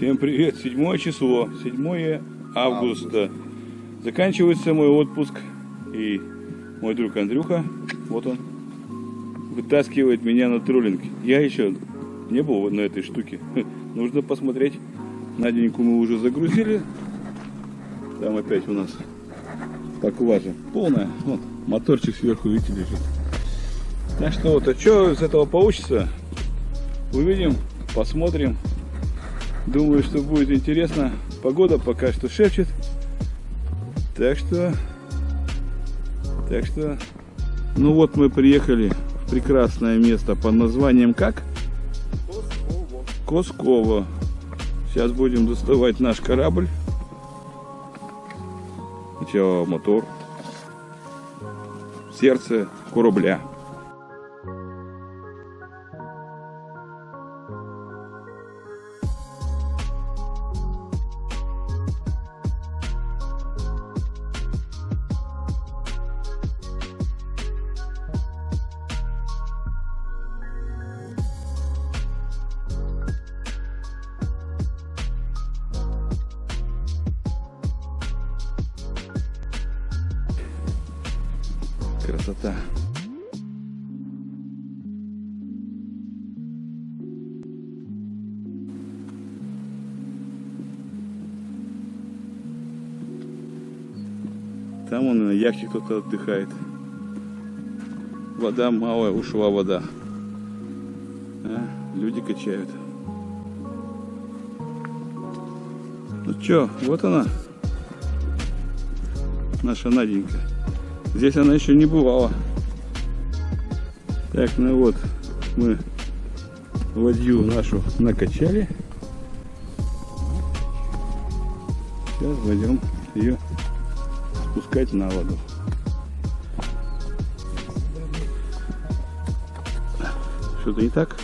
Всем привет! Седьмое число, 7 августа. Заканчивается мой отпуск. И мой друг Андрюха, вот он, вытаскивает меня на троллинг. Я еще не был на этой штуке. Нужно посмотреть. Наденьку мы уже загрузили. Там опять у нас поклажа полная. Вот, моторчик сверху, видите, лежит. Так что вот, а что из этого получится, увидим, посмотрим. Думаю, что будет интересно. Погода пока что шепчет. Так что... Так что... Ну вот мы приехали в прекрасное место под названием как? Косково. Косково. Сейчас будем доставать наш корабль. Сначала мотор. Сердце корабля. Кто-то отдыхает. Вода малая, ушла вода. А, люди качают. Ну чё, вот она. Наша Наденька. Здесь она еще не бывала. Так, ну вот, мы ладью нашу накачали. Сейчас пойдем ее спускать на воду. Что-то не так?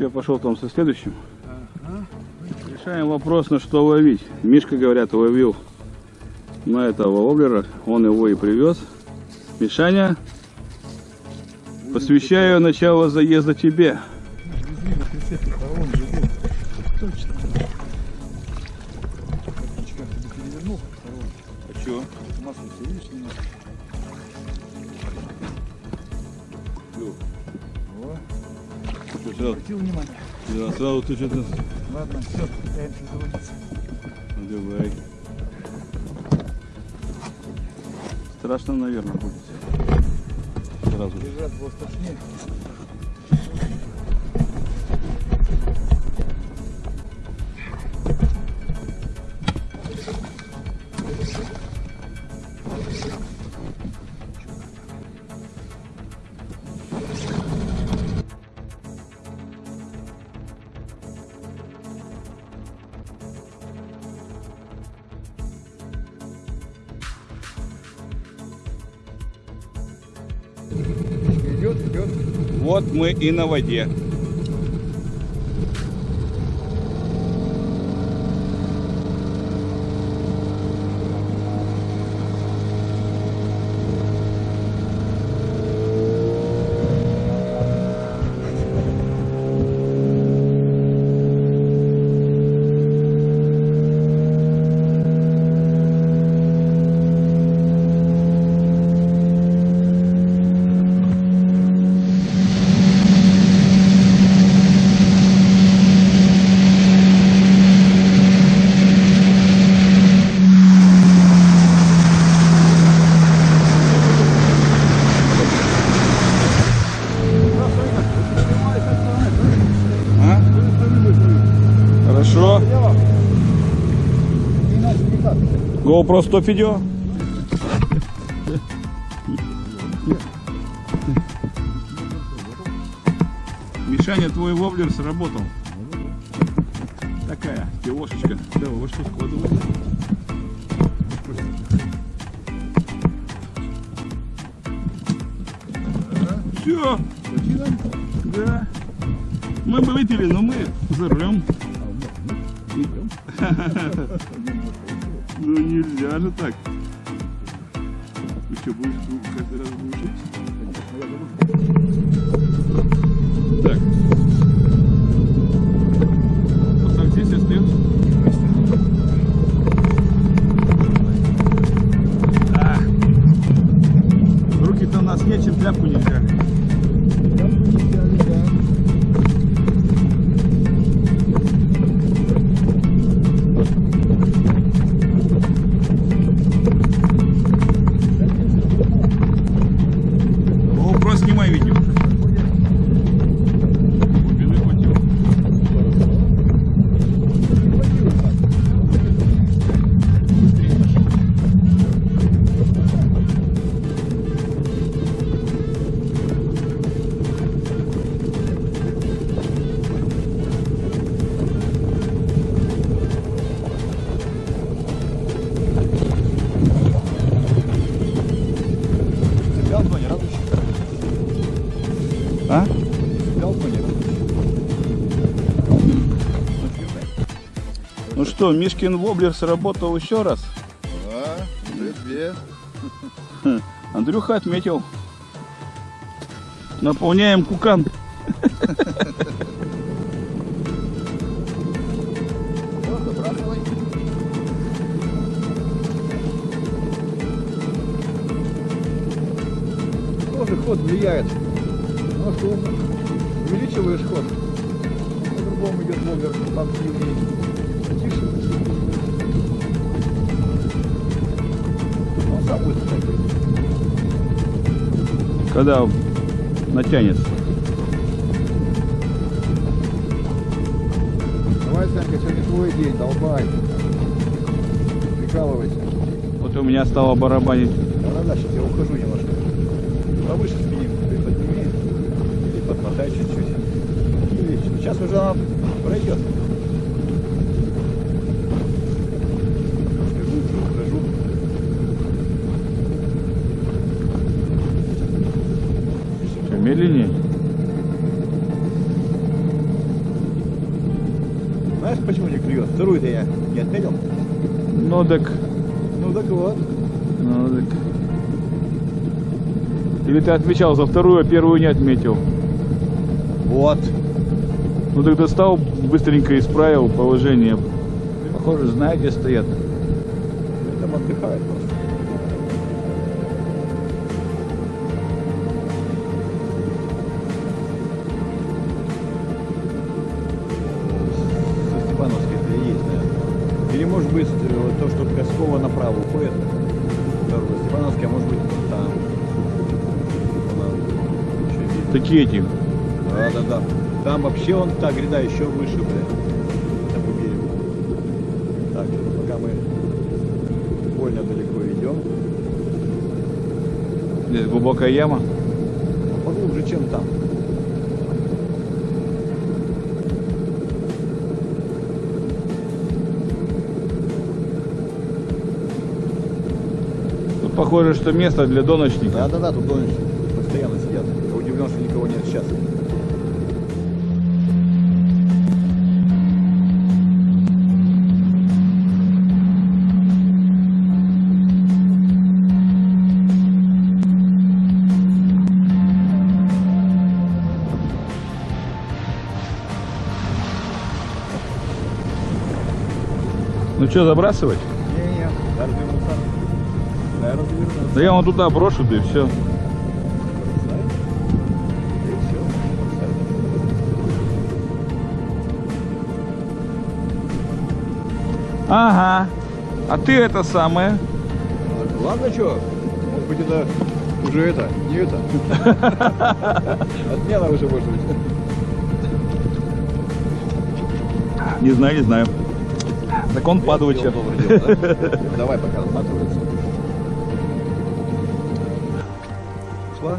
Я пошел там со следующим. Решаем вопрос, на что ловить. Мишка, говорят, ловил на этого воблера. Он его и привез. Мишаня, посвящаю начало заезда тебе. Сразу ты что-то... Ладно, все, пытаемся заводиться. Давай. Страшно, наверное, будет. Сразу. Лежат было страшнее. Вот мы и на воде. GoPro 100 видео. Мишаня, твой воблер сработал. Такая киошечка. Да, вот Ты что, будешь каждый раз глушить? Так. Вот так здесь остается. А. Руки-то у нас нечем, тряпку не что, Мишкин воблер сработал еще раз. Да, уже две. Андрюха отметил. Наполняем кукан. Тоже ход влияет. Ну что, увеличиваешь ход, по-другому идет вовер, поактивнее. Когда натянется. Давай, Санька, сегодня твой день, долбай. Прикалывайся. Вот у меня стало барабанить. Да-да-да, сейчас я ухожу немножко. Повыше спиннинг ты подними. Или подмотай чуть-чуть. Сейчас уже она пройдет. Немножко глубже ухожу. Что, медленнее? Знаешь, почему не клюет? Вторую-то я не отметил. Ну так, Ну так вот. ну так. Или ты отвечал за вторую, а первую не отметил. Вот. Ну тогда стал, быстренько исправил положение. Похоже, знаю, где стоят. Там отдыхает просто. Или может быть э, то, что Коскова направо уходит. Дорога Степановская, а может быть там. Такие эти. Да, да, да. Там вообще он та гряда еще выше, блядь. Там берегу. Так, пока мы больно далеко идем. Здесь глубокая яма. Поглубже, чем там. Тут похоже, что место для доночника. Да, да, да, тут донышки постоянно сидят. Я удивлен, что никого нет сейчас. Ну что, забрасывать? Не-не, да, развернулся. Да, я развернулся. Да я вон туда брошу, да и все. Ага. А ты это самое. А, Ладно, что? Может быть, это уже это, не это. Отмена уже может быть. Не знаю, не знаю. Так он да? Давай пока отматывается. Шла?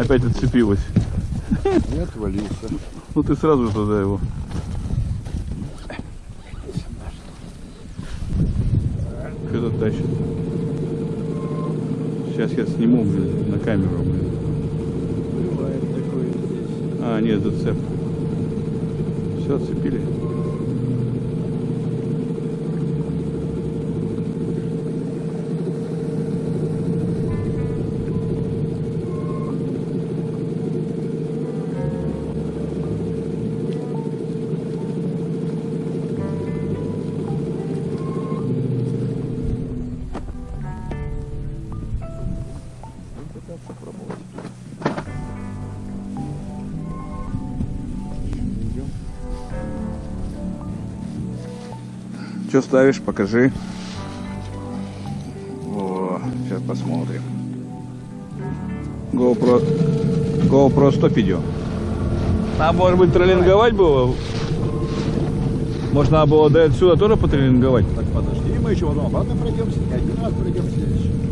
Опять отцепилась. Не отвалился. Ну ты сразу же туда его. Кто-то тащит. Сейчас я сниму, блин, на камеру, блин. А, нет, зацеп. Все, отцепили. Пытаться пробовать. Идем. Что ставишь, покажи. О, сейчас посмотрим. GoPro, GoPro 100 видео. А может быть троллинговать было? Может надо было до отсюда тоже потроллинговать? Так, подожди, мы еще потом обратно пройдемся. Один раз пройдемся еще.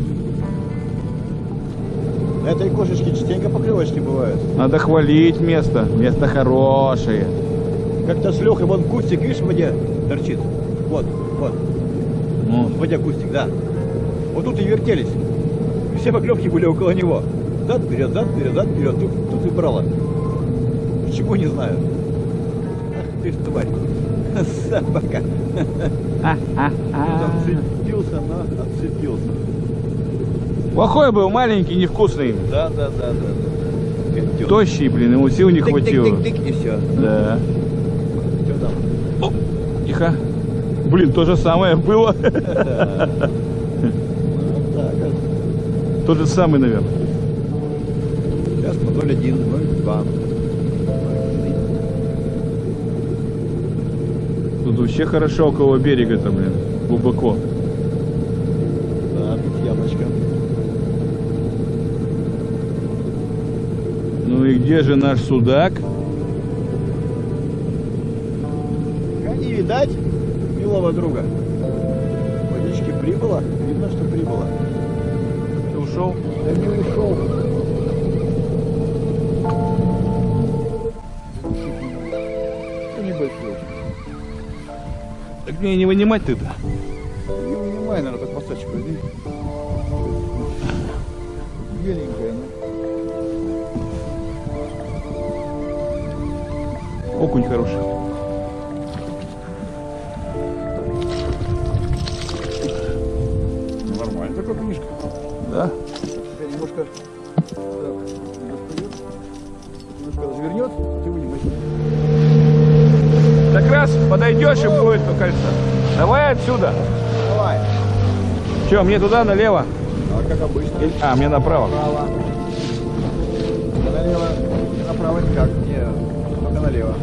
Этой кошечке частенько покрылочки бывают. Надо хвалить место. Место хорошее. Как-то с Лехой вон кустик, видишь, в воде торчит. Вот, вот, Ну, в воде кустик, да. Вот тут и вертелись. Все поклевки были около него. Зад, вперед, зад, вперед, зад, вперед. Тут, тут и брала. Почему не знаю. Ах ты ж тварь. Собака. Там цепился, но отцепился. Плохой был, маленький, невкусный. Да, да, да, да. Тощий, блин, ему сил не хватило. Тык-тык-тык-тык, и все. Да. Что там? Тихо. Блин, то же самое было. Так вот. Тот же самый, наверное. Сейчас по 0,1, 0,2. Тут вообще хорошо около берега-то, блин. Глубоко. Да, тут ямочка. Ну и где же наш судак? А не видать милого друга. Водички прибыло, видно, что прибыло. Ты ушел? Да не ушел. Ну, Небольшой. Так мне не вынимать ты-то. Не вынимай, наверное, под мосточек возьми. Беленькая, Окунь хороший. Нормально такой книжка. Да? Теперь немножко немножко развернет, ты вынимай. Так раз подойдешь и будет, мне кажется. Давай отсюда. Давай. Че, мне туда, налево? А как обычно. А, мне направо. Направо. Налево. Направо никак. Не, только налево.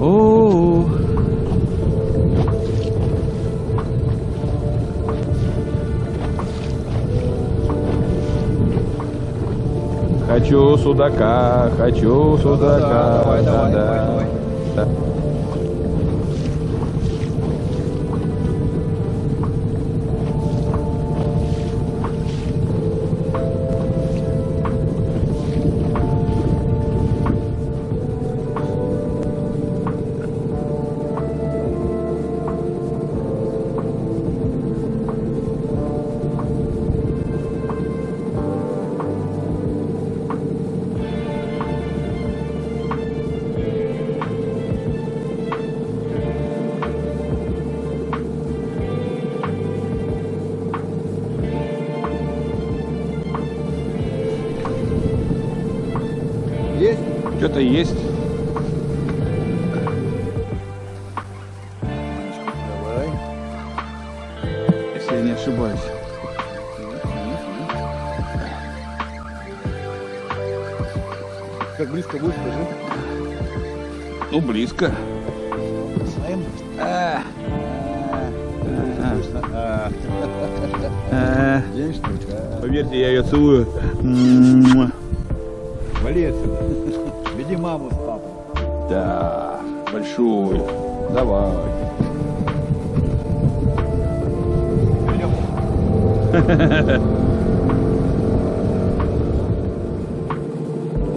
О, Хочу судака, хочу судака. давай, давай, да, давай, давай. да. Что-то есть. Давай. Если я не ошибаюсь. Как близко будет, скажи. Ну, близко. Знаем? А, А. А, а. День штука. Поверьте, я ее целую. Муа. Да, большую. Давай.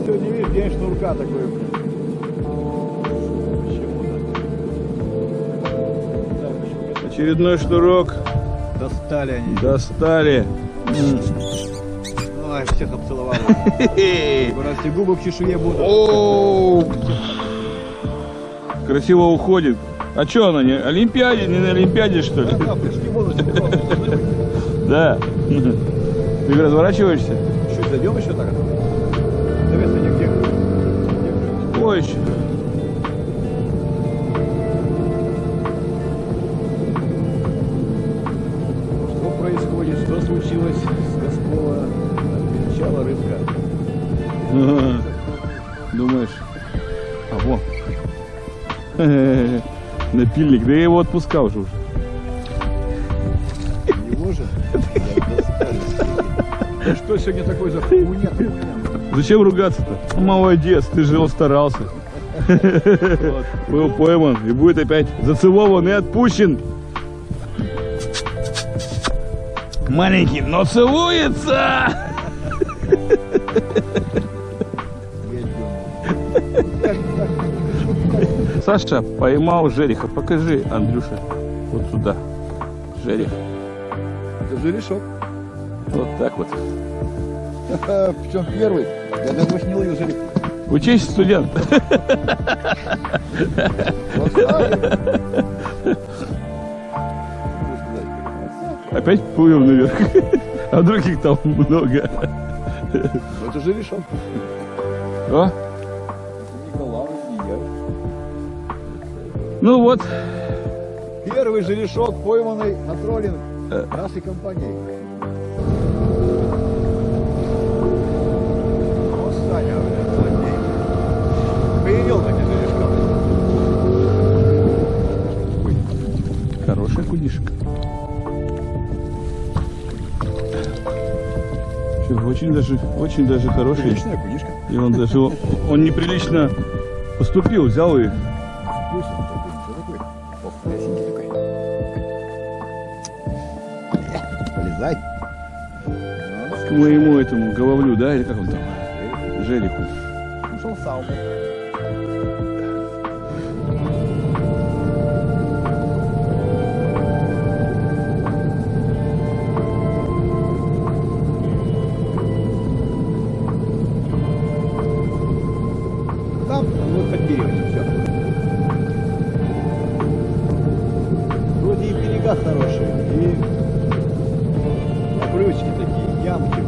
Сегодня видишь, день шнурка такой, блин. Очередной шнурок? Достали они. достали. Ой, всех обцеловал. Раз губы в чешуе будут. Красиво уходит. А что она, не Олимпиаде, не на Олимпиаде, что ли? Да. Ты разворачиваешься? зайдем еще так? Нигде. Ой, еще. Что происходит? Что случилось с Гаскова? Отвечала рыбка. Думаешь? Напильник, да я его отпускал же уже. Его же? Да что сегодня такой за хуйня? Зачем ругаться-то? Молодец, ты же старался. Был пойман и будет опять зацелован и отпущен. Маленький, но целуется! Саша поймал жереха. Покажи, Андрюша. Вот сюда. Жерех. Это же решок. Вот так вот. Причем первый. Я давно не ловил жерех. Учись, студент. Опять плывем наверх. А других там много. Это же решок. О, ну вот. Первый жерешок, пойманный на троллинг нашей компании. О, Саня, блин, злодей. Появил таки жерешка. Хорошая кудишка. Всё, Очень даже, очень даже хороший. Приличная кунишка. И он даже, он неприлично поступил, взял и моему этому головлю, да, или как он там, жереху. Ушел в и берега хорошие, и обрывочки такие, ямки.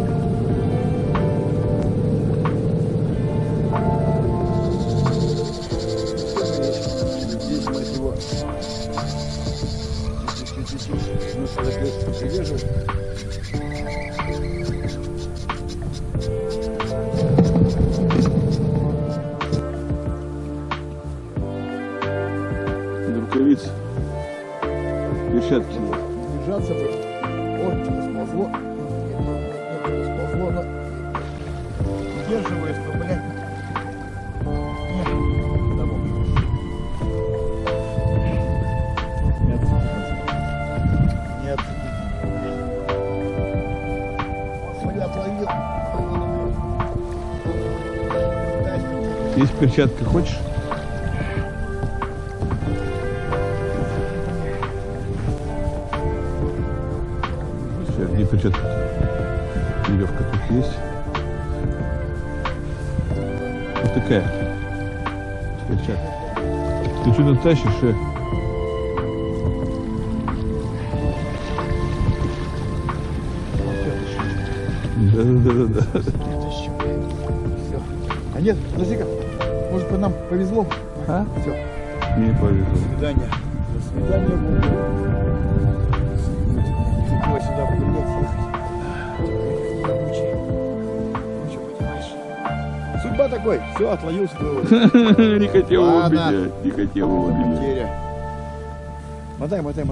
Здесь, мать его, чуть-чуть, ну что такое, Есть перчатка, хочешь? Все, где перчатка? Веревка тут есть. Вот такая перчатка. Ты что-то тащишь, э? Да-да-да-да. А нет, подожди-ка. Может быть, нам повезло? А? Все. Не повезло. До свидания. До свидания. Нифига сюда блядь, ехать. Судьба такой. Все, отловился твоего. Не хотел его убить, не хотел его убить. Потеря. Мотай, мотай,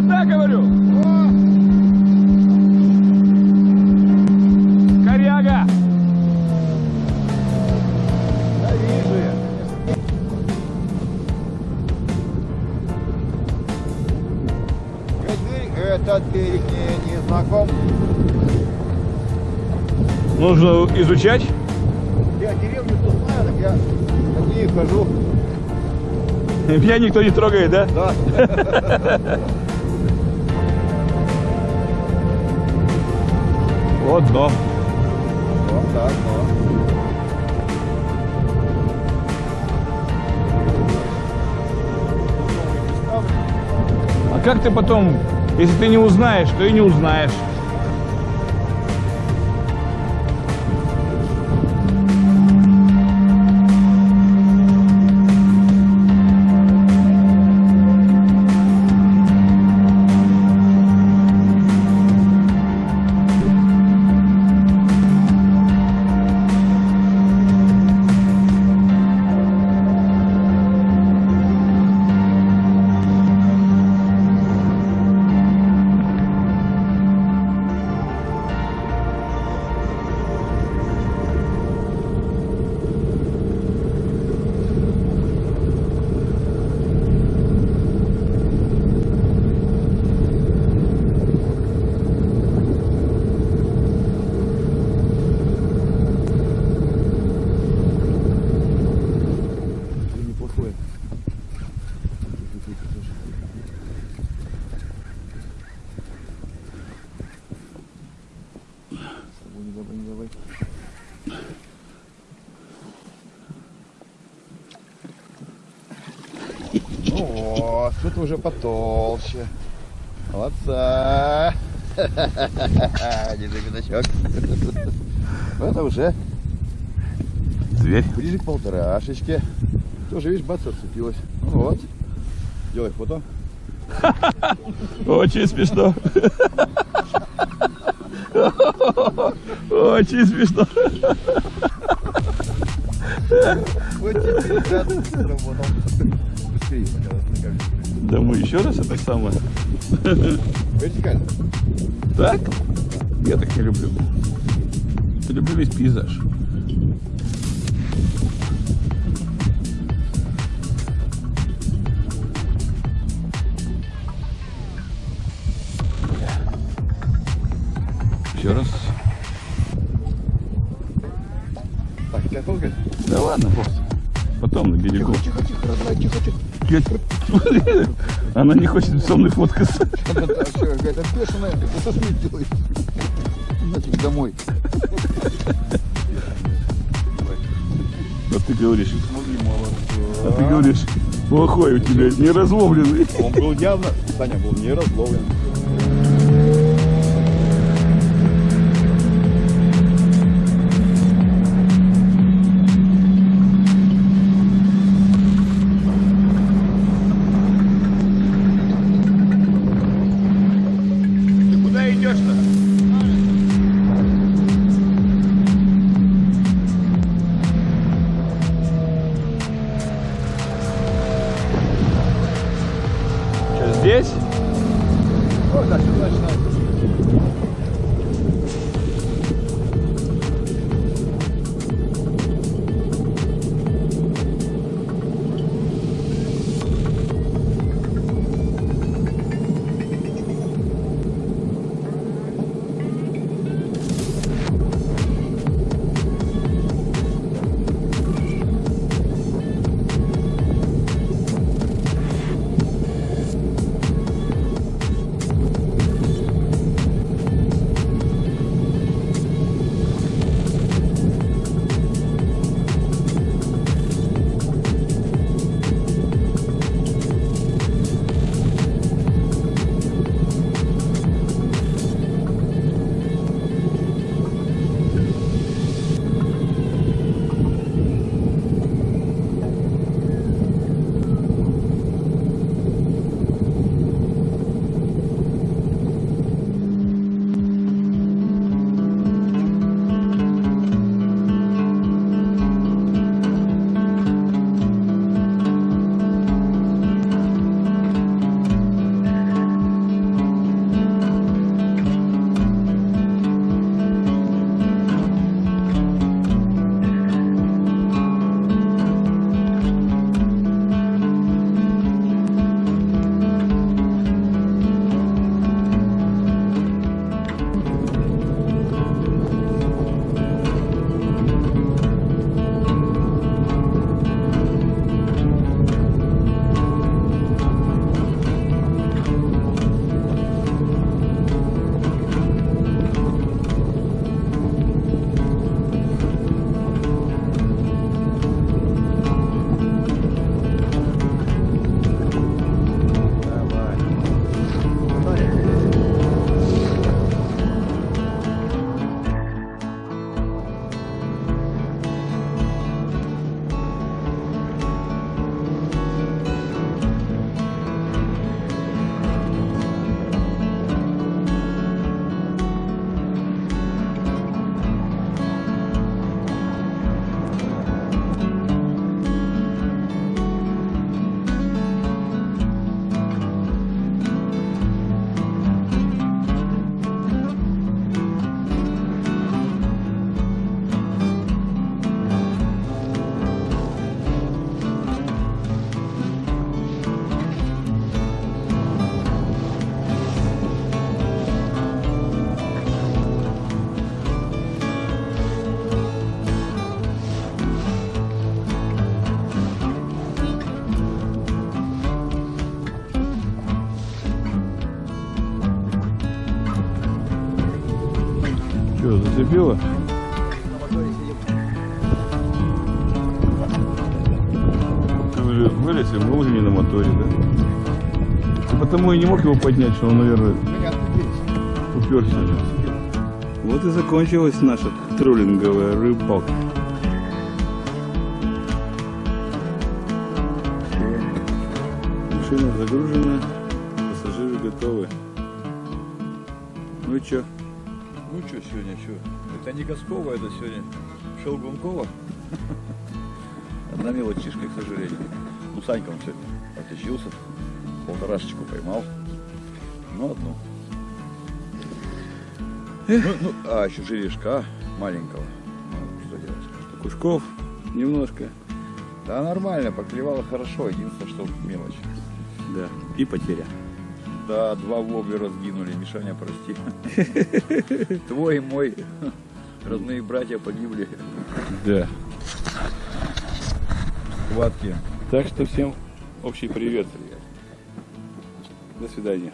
Да, да, говорю. Коряга. Этот берег не, не знаком. Нужно изучать? Я деревню тут знаю, так я на ней хожу. Меня никто не трогает, да? Да. Вот дом. Вот так, вот. А как ты потом, если ты не узнаешь, то и не узнаешь. Вот, тут уже потолще. Молодца. Держи пятачок. Это уже Зверь. ближе к полторашечке. Тоже, видишь, бац, отцепилась. Ну вот. Делай фото. Очень смешно. Очень смешно. Вот теперь, сработал. Мы еще раз это самое. Вертикально. Так? Я так не люблю. Я люблю весь пейзаж. Еще раз. Так, тебя толкать? Да ладно, бог. Потом на берегу. Тихо, тихо, родная, тихо, тихо. Я- Она не хочет со мной фоткаться. Она какая-то бешеная. Что ж мне? Нафиг домой. А ты говоришь, а ты говоришь, плохой у тебя, не разловленный. Он был явно, Саня был не зацепило? Вылез и был уже не на моторе, да? Ты потому и не мог его поднять, что он, наверное, уперся. Вот и закончилась наша троллинговая рыбалка. Машина загружена, пассажиры готовы. Ну и чё? Ну что сегодня, что? Это не Коскова, это сегодня Шелгункова. Одна мелочишка, к сожалению. Ну, Санька он сегодня отличился. Полторашечку поймал. Ну, одну. Ну, ну, а еще жерешка маленького. Ну, что делать? Кушков немножко. Да, нормально, поклевало хорошо. Единственное, что мелочь. Да. И потеря. Да, два воблера сгинули. Мишаня, прости. Твой и мой родные братья погибли Да. в схватке. Так что всем общий привет. До свидания.